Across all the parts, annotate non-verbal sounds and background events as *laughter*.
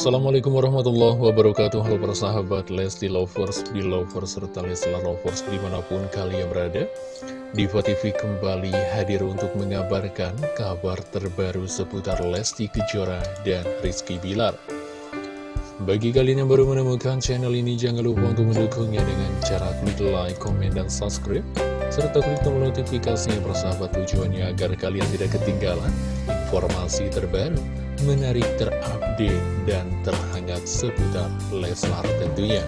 Assalamualaikum warahmatullahi wabarakatuh. Halo para sahabat Lesti Lovers, Belovers, serta Leslar Lovers di mana pun kalian berada. Diva TV kembali hadir untuk mengabarkan kabar terbaru seputar Lesti Kejora dan Rizky Bilar. Bagi kalian yang baru menemukan channel ini jangan lupa untuk mendukungnya dengan cara klik like, komen, dan subscribe serta klik tombol notifikasinya persahabat tujuannya agar kalian tidak ketinggalan informasi terbaru menarik terupdate dan terhangat seputar Leslar tentunya.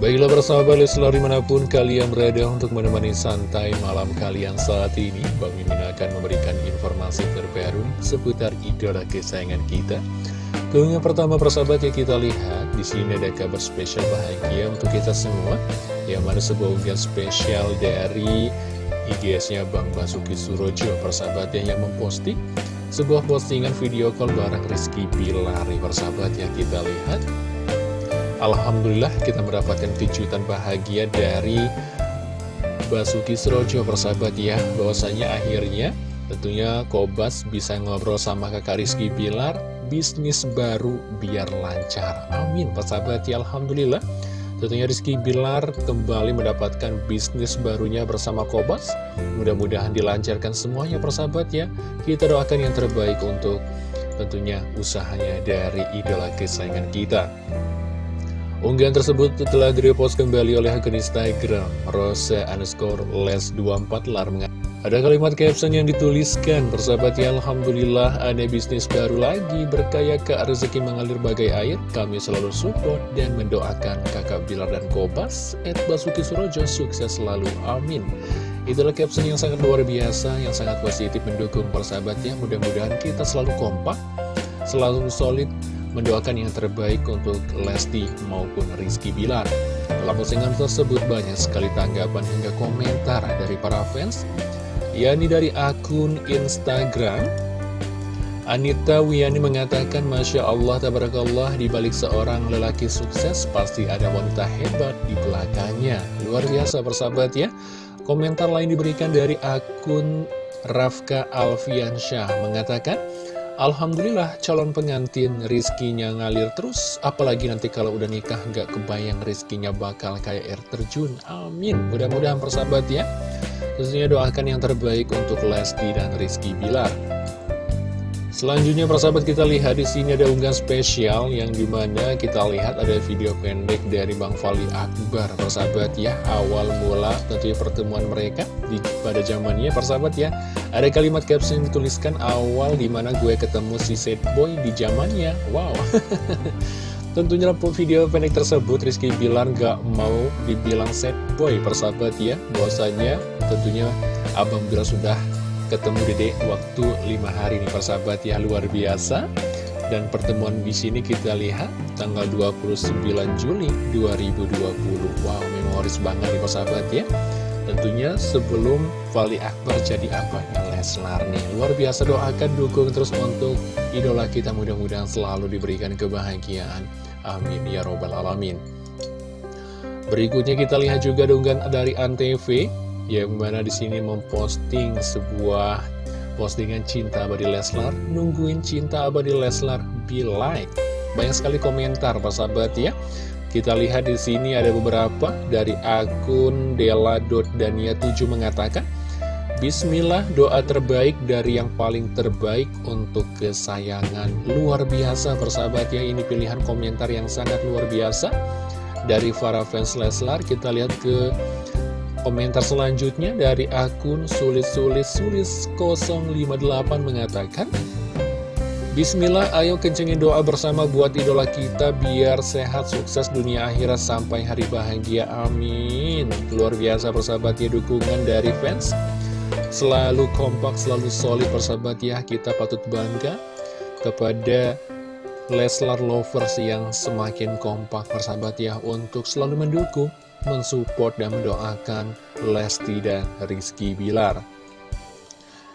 Baiklah persahabat Leslar di mana pun kalian berada untuk menemani santai malam kalian saat ini Bang Mimin akan memberikan informasi terbaru seputar idola kesayangan kita Keunggahan pertama persahabat yang kita lihat di sini ada kabar spesial bahagia untuk kita semua Yang mana sebuah unggahan spesial dari IGS-nya Bang Basuki Surojo persahabat yang memposting sebuah postingan video call bareng Rizky Bilar persahabat yang kita lihat. Alhamdulillah kita mendapatkan kejutan bahagia dari Basuki Surojo persahabat ya. Bahwasanya akhirnya tentunya Kobas bisa ngobrol sama kakak Rizky Bilar. Bisnis baru biar lancar. Amin persahabat ya Alhamdulillah Tentunya Rizky Bilar kembali mendapatkan bisnis barunya bersama Kobas. Mudah-mudahan dilancarkan semuanya persahabat ya. Kita doakan yang terbaik untuk tentunya usahanya dari idola kesayangan kita. Unggahan tersebut telah direpost kembali oleh akun Instagram Rose underscore les 24 lar ada kalimat caption yang dituliskan, persahabat ya Alhamdulillah ada bisnis baru lagi, berkaya ke rezeki mengalir bagai air, kami selalu support dan mendoakan kakak Bilar dan Kobas, Ed Basuki Surojo. Sukses selalu, amin. Itulah caption yang sangat luar biasa, yang sangat positif mendukung persahabatnya, mudah-mudahan kita selalu kompak, selalu solid, mendoakan yang terbaik untuk Lesti maupun Rizky Bilar. Dalam postingan tersebut banyak sekali tanggapan hingga komentar dari para fans, yakni dari akun Instagram Anita Wiyani mengatakan Masya Allah Tabarakallah dibalik seorang lelaki sukses pasti ada wanita hebat di belakangnya. Luar biasa persahabat ya. Komentar lain diberikan dari akun Rafka Alfiansyah mengatakan Alhamdulillah calon pengantin rizkinya ngalir terus. Apalagi nanti kalau udah nikah nggak kebayang rizkinya bakal kayak air terjun. Amin. Mudah-mudahan persahabat ya. Tentunya doakan yang terbaik untuk Lesti dan Rizky Bilar. Selanjutnya persahabat kita lihat di sini ada unggahan spesial yang di mana kita lihat ada video pendek dari Bang Fali Akbar persahabat ya. Awal mula tentunya pertemuan mereka di pada zamannya persahabat ya. Ada kalimat caption yang dituliskan awal di mana gue ketemu si sad boy di zamannya. Wow. *laughs* Tentunya video pendek tersebut Rizky Bilar gak mau dibilang set boy persahabat ya. Bahwasanya tentunya Abang Bilar sudah ketemu dede waktu lima hari nih persahabat ya luar biasa. Dan pertemuan di sini kita lihat tanggal 29 Juli 2020 Wow memoris banget nih persahabat ya. Tentunya sebelum Fali Akbar jadi abahnya Leslar nih. Luar biasa doakan dukung terus untuk idola kita. Mudah-mudahan selalu diberikan kebahagiaan. Amin ya robbal alamin. Berikutnya kita lihat juga donggan dari Antv yang mana di sini memposting sebuah postingan cinta abadi Leslar, nungguin cinta abadi Leslar, be like. Banyak sekali komentar, persahabat ya. Kita lihat di sini ada beberapa dari akun Dela.dania7 mengatakan Bismillah doa terbaik dari yang paling terbaik untuk kesayangan. Luar biasa persahabat ya. Ini pilihan komentar yang sangat luar biasa. Dari para fans Leslar kita lihat ke komentar selanjutnya dari akun sulit-sulit-sulit-058 mengatakan Bismillah, ayo kencengin doa bersama buat idola kita biar sehat, sukses dunia akhirat sampai hari bahagia. Amin. Luar biasa persahabat ya dukungan dari fans. Selalu kompak, selalu solid persahabat ya. Kita patut bangga kepada Leslar Lovers yang semakin kompak persahabat ya untuk selalu mendukung, mensupport dan mendoakan Lesti dan Rizky Bilar.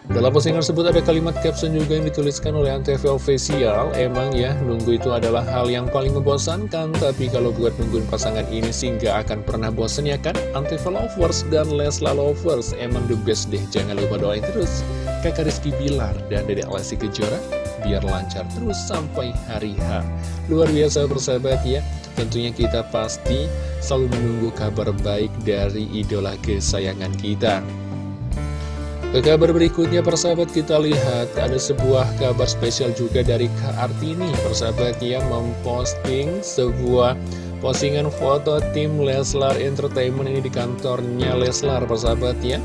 Dalam postingan tersebut ada kalimat caption juga yang dituliskan oleh Antv Official. Emang ya, nunggu itu adalah hal yang paling membosankan. Tapi kalau buat nungguin pasangan ini sih nggak akan pernah bosan ya kan? Antv Lovers dan Lesla Lovers. Emang the best deh, jangan lupa doain terus. Kakak Rizky Bilar dan Dedek Lesti Kejora biar lancar terus sampai hari H. Luar biasa persahabat ya, tentunya kita pasti selalu menunggu kabar baik dari idola kesayangan kita. Ke kabar berikutnya persahabat kita lihat ada sebuah kabar spesial juga dari Kak Artini persahabat yang memposting sebuah postingan foto tim Leslar Entertainment ini di kantornya Leslar persahabat ya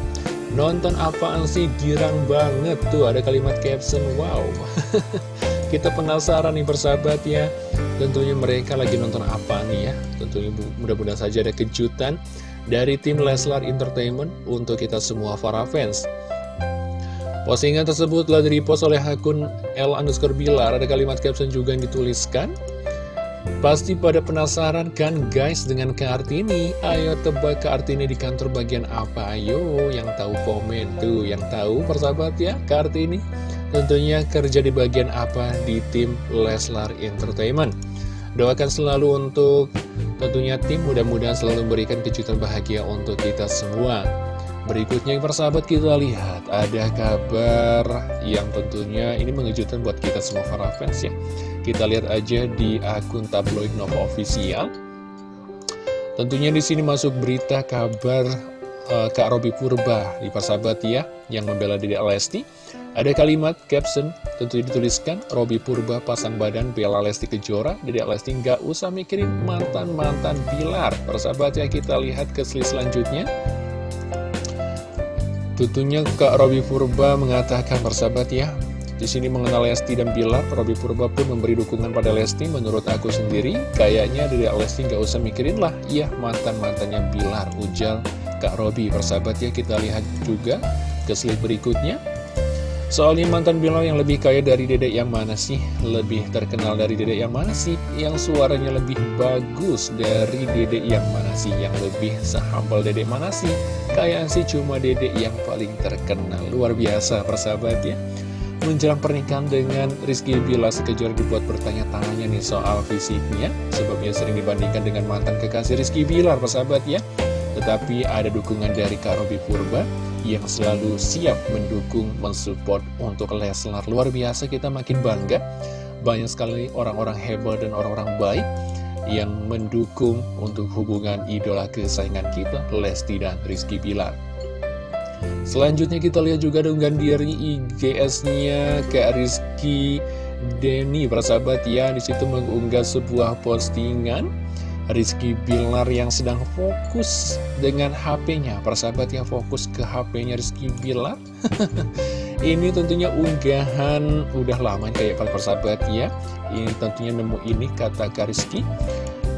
Nonton apaan sih? Girang banget tuh. Ada kalimat caption wow. *laughs* Kita penasaran nih persahabat ya. Tentunya mereka lagi nonton apa nih ya? Tentunya mudah-mudahan saja ada kejutan dari tim Leslar Entertainment untuk kita semua para fans. Postingan tersebut telah direpost oleh akun L underscore Bilar. Ada kalimat caption juga yang dituliskan. Pasti pada penasaran kan guys dengan Kartini? Ayo tebak Kartini di kantor bagian apa? Ayo yang tahu komen tuh, yang tahu persahabat ya Kartini. Tentunya kerja di bagian apa di tim Leslar Entertainment. Doakan selalu untuk tentunya tim mudah-mudahan selalu memberikan kejutan bahagia untuk kita semua. Berikutnya persahabat kita lihat ada kabar yang tentunya ini mengejutkan buat kita semua para fans ya. Kita lihat aja di akun tabloid Nova Official. Tentunya di sini masuk berita kabar uh, Kak Robi Purba di persahabat ya yang membela Dede Lesti. Ada kalimat caption tentu dituliskan Robi Purba pasang badan bela Lesti Kejora Dede Lesti nggak usah mikirin mantan-mantan pilar Persahabat ya kita lihat ke selanjutnya Tentunya Kak Robi Purba mengatakan persahabat ya di sini mengenal Lesti dan Bilar, Robi Purba pun memberi dukungan pada Lesti. Menurut aku sendiri, kayaknya dari Lesti nggak usah mikirin lah. Iya, mantan-mantannya Bilar, ujar Kak Robi. Persahabat ya, kita lihat juga ke slide berikutnya. Soalnya mantan Bilar yang lebih kaya dari dedek yang mana sih? Lebih terkenal dari dedek yang mana sih? Yang suaranya lebih bagus dari dedek yang mana sih? Yang lebih sehambal dedek mana sih? Kayaknya sih cuma dedek yang paling terkenal Luar biasa persahabat ya Menjelang pernikahan dengan Rizky Bila sekejur dibuat bertanya-tanya nih soal fisiknya Sebabnya sering dibandingkan dengan mantan kekasih Rizky Bilar persahabat ya Tetapi ada dukungan dari Kak Robi Purba yang selalu siap mendukung, mensupport untuk Leslar. Luar biasa kita makin bangga. Banyak sekali orang-orang hebat dan orang-orang baik yang mendukung untuk hubungan idola kesayangan kita, Lesti dan Rizky Pilar. Selanjutnya kita lihat juga dengan diri IGS-nya Kak Rizky Denny, persahabat ya, di situ mengunggah sebuah postingan Rizky Bilar yang sedang fokus dengan HP-nya Persahabat yang fokus ke HP-nya Rizky Bilar. *laughs* Ini tentunya unggahan udah lama kayak para persahabat ya. Ini tentunya nemu ini kata Kak Rizky.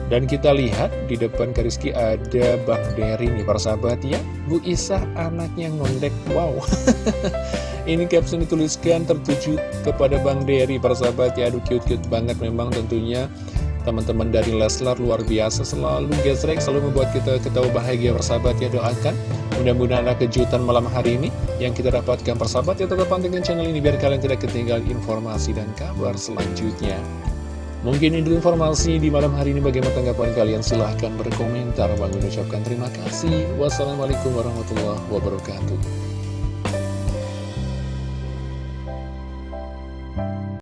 Dan kita lihat di depan Rizky ada Bang Dery nih persahabat ya. Bu Isah anaknya ngondek Wow. *laughs* Ini caption dituliskan tertuju kepada Bang Dery persahabat ya. Aduh cute-cute banget memang tentunya Teman-teman dari Leslar luar biasa selalu gesrek, selalu membuat kita ketawa bahagia persahabat ya doakan. Mudah-mudahan ada kejutan malam hari ini yang kita dapatkan persahabat ya tetap pantengin channel ini biar kalian tidak ketinggalan informasi dan kabar selanjutnya. Mungkin ini informasi di malam hari ini bagaimana tanggapan kalian silahkan berkomentar. Bang ucapkan terima kasih. Wassalamualaikum warahmatullahi wabarakatuh.